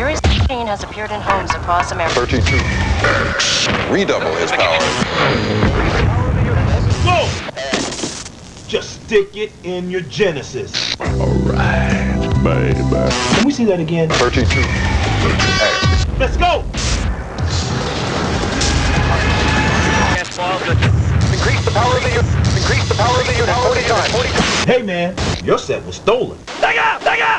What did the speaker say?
mysterious machine has appeared in homes across America. 32. Redouble his power. Go! Just stick it in your Genesis. Alright, baby. Can we see that again? 32. Let's go! Increase the power of the unit. Increase the power of the unit 40 Hey man, your set was stolen. Back up! Up!